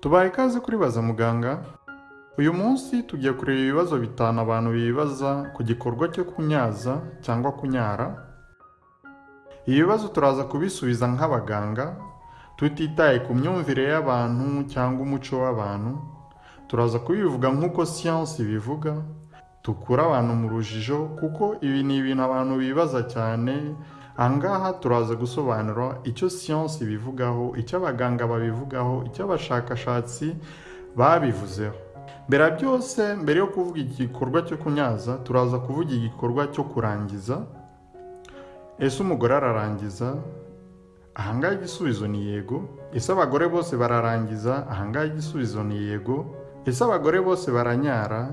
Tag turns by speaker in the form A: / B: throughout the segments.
A: tubaye ikaze kuri baza muganga. Uyu munsi tugiye kureba ibibazo bitanu abantu bibaza ku gikorwa cyo kunyaza cyangwa kunyara. Ibi bibazo turaza kubisubiza nk'abaganga. Tutitaye ku myumvire y'abantu cyangwa umuco w'abantu. Turaza kubivuga nk'uko siyansi ibivuga. Dukura abantu mu rujijo kuko ibi ni ibintu abantu bibaza cyane ahangaha turaza gusobanura icyo siyansi ibivugaho icyo abaganga babivugaho icyo abashakashatsi babivuzeho. Mbere byose mbere yo kuvuga igikorwa cyo kunyaza turaza kuvuga igikorwa cyo kurangiza. Ese umugore ararangiza? Ahangaha igisubizo ni yego. Ese abagore bose bararangiza? Ahangaha igisubizo ni yego. Ese abagore bose baranyara?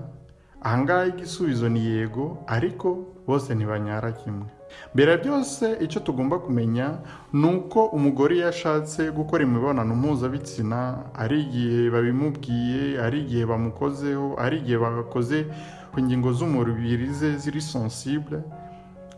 A: Ahangaha igisubizo ni yego. Ariko bose ntibanyara kimwe. Mbere byose icyo tugomba kumenya ni uko umugore iyo ashatse gukora imibonano mpuzabitsina ari igihe babimubwiye ari igihe bamukozeho ari igihe bakoze ku ngingo z'umubiri ze ziri sensible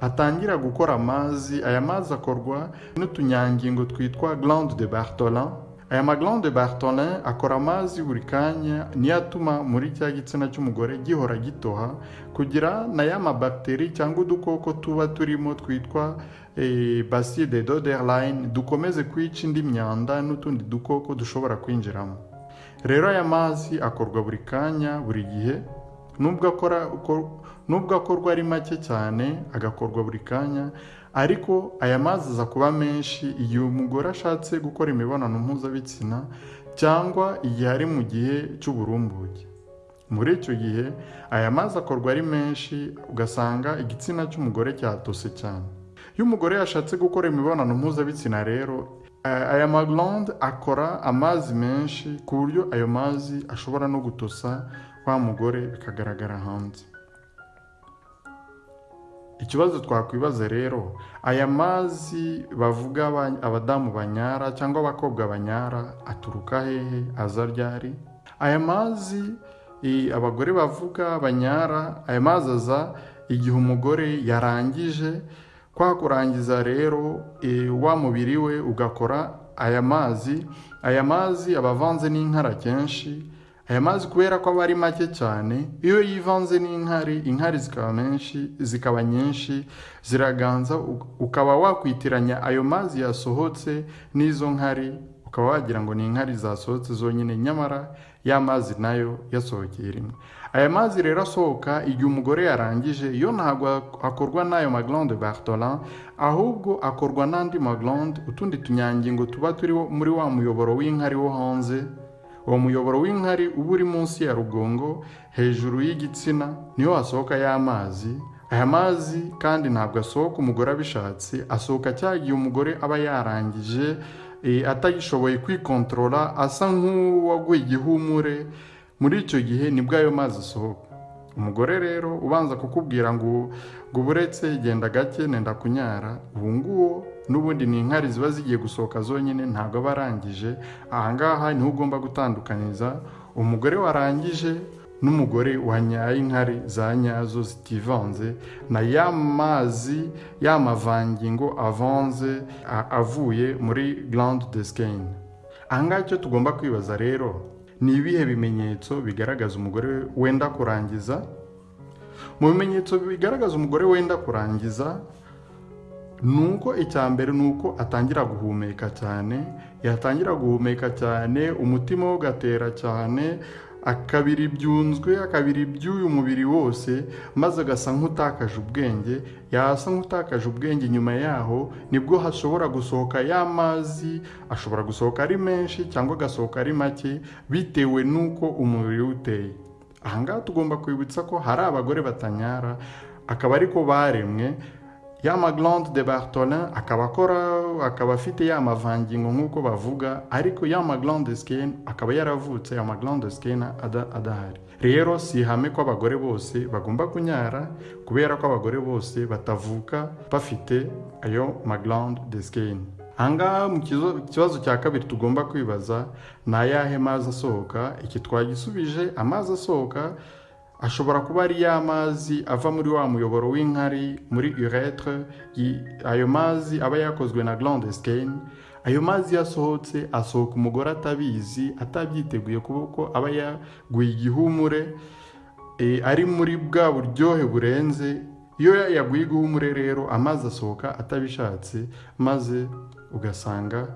A: atangira gukora amazi aya mazi akorwa n'utunyangingo twitwa glande de bartholin aya maglande bartholin akora amazi buri kanya niyo atuma muri cya gitsina cy'umugore gihora gitoha kugira na ya mabagiteri cyangwa udukoko tuba turimo twitwa basi de doderline dukomeze kwica indi myanda n'utundi dukoko dushobora kwinjiramo. Rero aya mazi akorwa buri kanya buri gihe nubwo akorwa ari make cyane agakorwa buri kanya ariko aya mazi aza kuba menshi igihe umugore ashatse gukora imibonano mpuzabitsina cyangwa igihe ari mu gihe cy'uburumbuke. Muri icyo gihe aya mazi akorwa ari menshi ugasanga igitsina cy'umugore cyatose cyane. Iyo umugore yashatse gukora imibonano mpuzabitsina rero aya maglande akora amazi menshi ku buryo ayo mazi ashobora no gutosa wa mugore bikagaragara hanze. Ikibazo twakwibaza rero aya mazi bavuga abadamu banyara cyangwa abakobwa banyara aturuka hehe? Aza ryari? Aya mazi abagore bavuga banyara aya mazi aza igihe umugore yarangije. Kwa kurangiza rero wa mubiri we ugakora aya mazi. Aya mazi aba avanze n'inkara kenshi aya mazi kubera ko aba ari make cyane iyo yivanze n'inkari inkari zikaba menshi zikaba nyinshi ziraganza ukaba wakwitiranya ayo mazi yasohotse n'izo nkari ukaba wagira ngo ni inkari zasohotse zonyine nyamara ya mazi na yo yasohokeye rimwe. Aya mazi rero asohoka igihe umugore yarangije yo ntabwo akorwa n'ayo maglande bartholin ahubwo akorwa n'andi maglande utundi tunyangingo tuba turi muri wa muyoboro w'inkari wo hanze uwo muyoboro w'inkari uba uri munsi ya rugongo hejuru y'igitsina ni ho hasohoka ya mazi aya mazi kandi ntabwo asohoka umugore abishatse asohoka cya umugore aba yarangije atagishoboye kwikontorora asa nk'uwaguye igihumure. Muri icyo gihe ni bwo ayo mazi asohoka. Umugore rero ubanza kukubwira ngo ngo uburetse genda gake nenda kunyara. Ubu nguwo n'ubundi ni inkari ziba zigiye gusohoka zonyine ntabwo aba arangije. Ahangaha ni ho ugomba gutandukanyiriza umugore warangije n'umugore wanyaye inkari za nyazo zitivanze na ya mazi ya mavangingo avanze avuye muri glande de skein ahangaha icyo tugomba kwibaza rero ni ibihe bimenyetso bigaragaza umugore wenda kurangiza? Mu bimenyetso bigaragaza umugore wenda kurangiza ni uko icya mbere ni uko atangira guhumeka cyane yatangira guhumeka cyane umutima we ugatera cyane akabira ibyunzwe akabira iby'uyu mubiri wose maze agasa nk'utakaje ubwenge. Yasa nk'utakaje ubwenge nyuma yaho ni bwo hashobora gusohoka ya mazi ashobora gusohoka ari menshi cyangwa agasohoka ari make bitewe n'uko umubiri we uteye. Ahangaha tugomba kwibutsa ko hari abagore batanyara akaba ariko baremwe ya maglande de bartholin akaba akora akaba afite ya mavangingo nk'uko bavuga ariko ya maglande skin akaba yaravutse ya maglande skin adahari. Rero si ihame ko abagore bose bagomba kunyara kubera ko abagore bose batavuka bafite ayo maglande de skin ahangaha mu kibazo cya kabiri tugomba kwibaza ni ayahe mazi asohoka? Iki twagisubije amazi asohoka ashobora kuba ari ya mazi ava muri wa muyoboro w'inkari muri uretre ayo mazi aba yakozwe na glande skein ayo mazi yasohotse asohoka umugore atabizi atabyiteguye kuko aba yaguye igihumure ari muri bwa buryohe burenze. Iyo yaguye igihumure rero amazi asohoka atabishatse maze ugasanga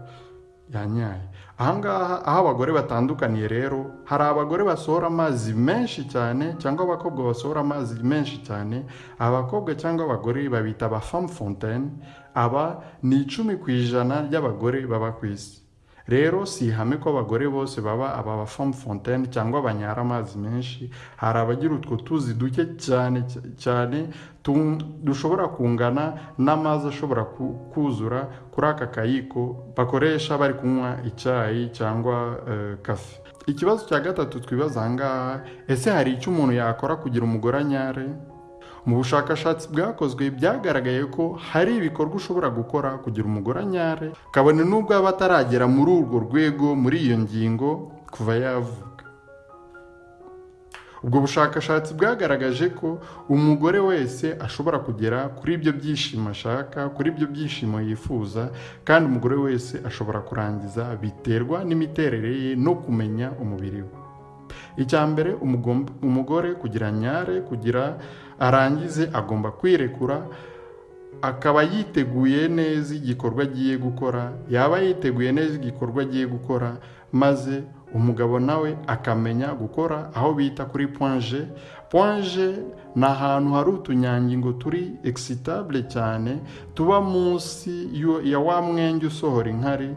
A: yanyaye ahangaha aho abagore batandukaniye rero hari abagore basohora amazi menshi cyane cyangwa abakobwa basohora amazi menshi cyane abakobwa cyangwa abagore babita aba famu aba ni icumi ku ijana ry'abagore baba ku isi. Rero si ihame ko abagore bose baba aba ba famu fontaine cyangwa banyara amazi menshi. Hari abagira utwo tuzi duke cyane cyane dushobora kungana n'amazi ashobora kuzura kuri aka kayiko bakoresha bari kunywa icyayi cyangwa kafe. Ikibazo cya gatatu twibaza aha ngaha ese hari icyo umuntu yakora kugira umugore anyare? Mu bushakashatsi bwakozwe byagaragaye ko hari ibikorwa ushobora gukora kugira umugore anyare kabone n'ubwo aba ataragera muri urwo rwego muri iyo ngingo kuva yavuga ubwo bushakashatsi bwagaragaje ko umugore wese ashobora kugera kuri ibyo byishimo ashaka kuri ibyo byishimo yifuza kandi umugore wese ashobora kurangiza biterwa n'imiterere ye no kumenya umubiri we. Icya mbere umugore kugira nyare kugira arangize agomba kwirekura akaba yiteguye neza igikorwa agiye gukora yaba yiteguye neza igikorwa agiye gukora maze umugabo nawe akamenya gukora aho bita kuri ponje ponje ni ahantu hari utunyangingo turi egisitabule cyane tuba munsi ya wa mwenge usohora inkari.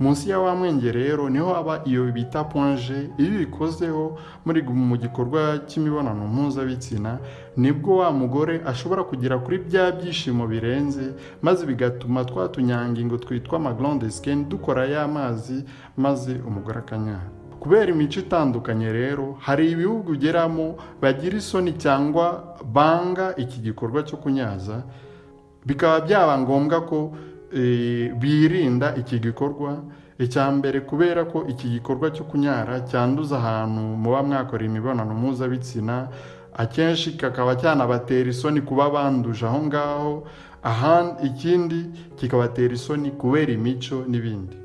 A: Munsi ya wa mwenge rero ni ho haba iyo bita ponje iyo ubikozeho muri mu gikorwa cy'imibonano mpuzabitsina ni bwo wa mugore ashobora kugera kuri bya byishimo birenze maze bigatuma twa tunyangingo twitwa amaglonde sikeni dukora ya mazi maze umugore akanyara kubera imico itandukanye rero hari ibihugu ugeramo bagira isoni cyangwa banga iki gikorwa cyo kunyaza bikaba byaba ngombwa ko birinda iki gikorwa. Icya mbere kubera ko iki gikorwa cyo kunyara cyanduza ahantu muba mwakora imibonano mpuzabitsina akenshi kakaba cyanabatera isoni kuba banduje aho ngaho ikindi kikabatera isoni kubera imico n'ibindi.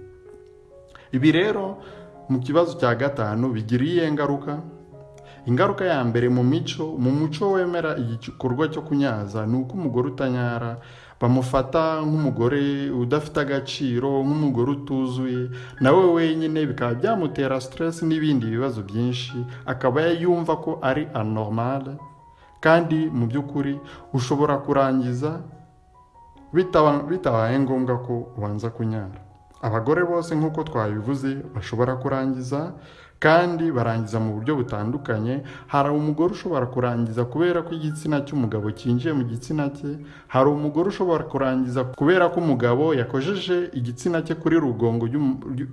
A: Ibi rero mu kibazo cya gatanu bigira iyihe ngaruka? Ingaruka ya mbere mu mico mu muco wemera igikorwa cyo kunyaza ni uko umugore utanyara bamufata nk'umugore udafite agaciro nk'umugore utuzuye nawe wenyine bikaba byamutera siteresi n'ibindi bibazo byinshi akaba yumva ko ari anoromale kandi mu by'ukuri ushobora kurangiza bitabaye ngombwa ko ubanza kunyara. Abagore bose nk'uko twabivuze bashobora kurangiza kandi barangiza mu buryo butandukanye. Hari umugore ushobora kurangiza kubera ko igitsina cy'umugabo cyinjiye mu gitsina cye hari umugore ushobora kurangiza kubera ko umugabo yakojeje igitsina cye kuri rugongo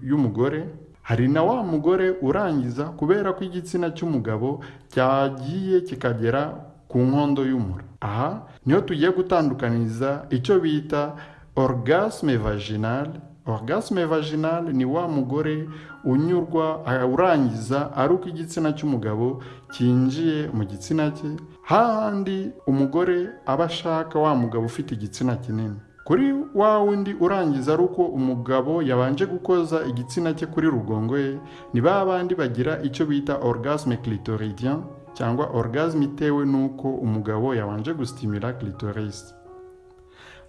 A: y'umugore. Hari na wa mugore urangiza kubera ko igitsina cy'umugabo cyagiye kikagera ku nkondo y'umura. Aha ni ho tugiye gutandukaniza icyo bita orgasme vaginale orgasme vaginale ni wa mugore unyurwa urangiza ari uko igitsina cy'umugabo cyinjiye mu gitsina cye. Hahandi umugore aba ashaka wa mugabo ufite igitsina kinini. Kuri wa wundi urangiza ari uko umugabo yabanje gukoza igitsina cye kuri rugongo ye ni ba bandi bagira icyo bita orgasme clitoridien cyangwa orgasme itewe n'uko umugabo yabanje gusitimira clitoris.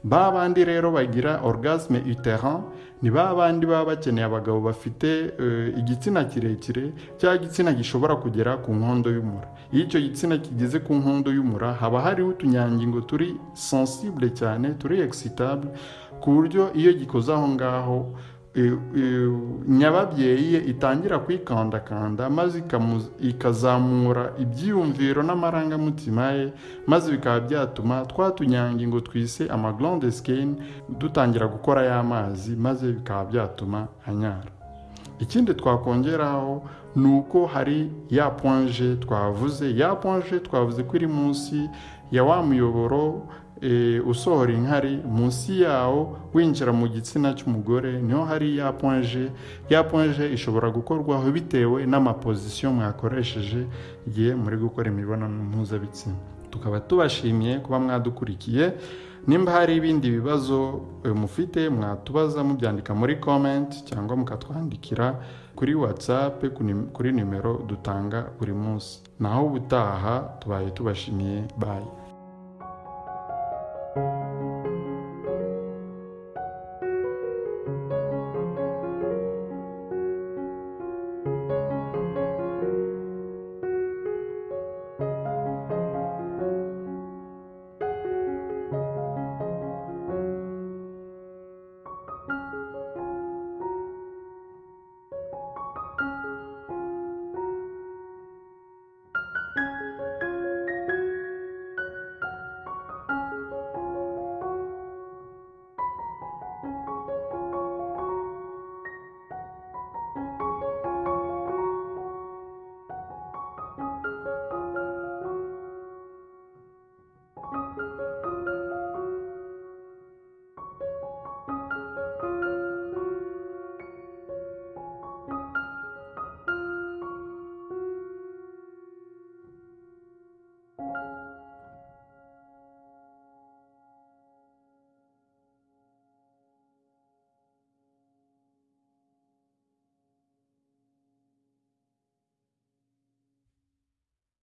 A: Ba bandi rero bagira orgasme uterin ni ba bandi baba bakeneye abagabo bafite igitsina kirekire cyangwa igitsina gishobora kugera ku nkondo y'umura. Iyo icyo gitsina kigeze ku nkondo y'umura haba hariho utunyangingo turi sensible cyane turi exitable ku buryo iyo gikoze aho ngaho nyababyeyi ye itangira kwikandakanda maze ikazamura ibyiyumviro n'amarangamutima ye maze bikaba byatuma twa tunyangingo twise amaglonde sikeni dutangira gukora y'amazi maze bikaba byatuma anyara. Ikindi twakongeraho ni uko hari ya ponje twavuze ya ponje twavuze ko iri munsi ya wa muyoboro usohora inkari munsi yawo winjira mu gitsina cy'umugore ni ho hari ya ponje ya ponje ishobora gukorwaho bitewe n'amapozisiyo mwakoresheje igihe muri gukora imibonano mpuzabitsina. Tukaba tubashimiye kuba mwadukurikiye. Nimba hari ibindi bibazo mufite mwatubaza mubyandika muri comment cyangwa mukatwandikira kuri whatsapp kuri nimero dutanga buri munsi. Naho ubutaha tubaye tubashimiye. Bayi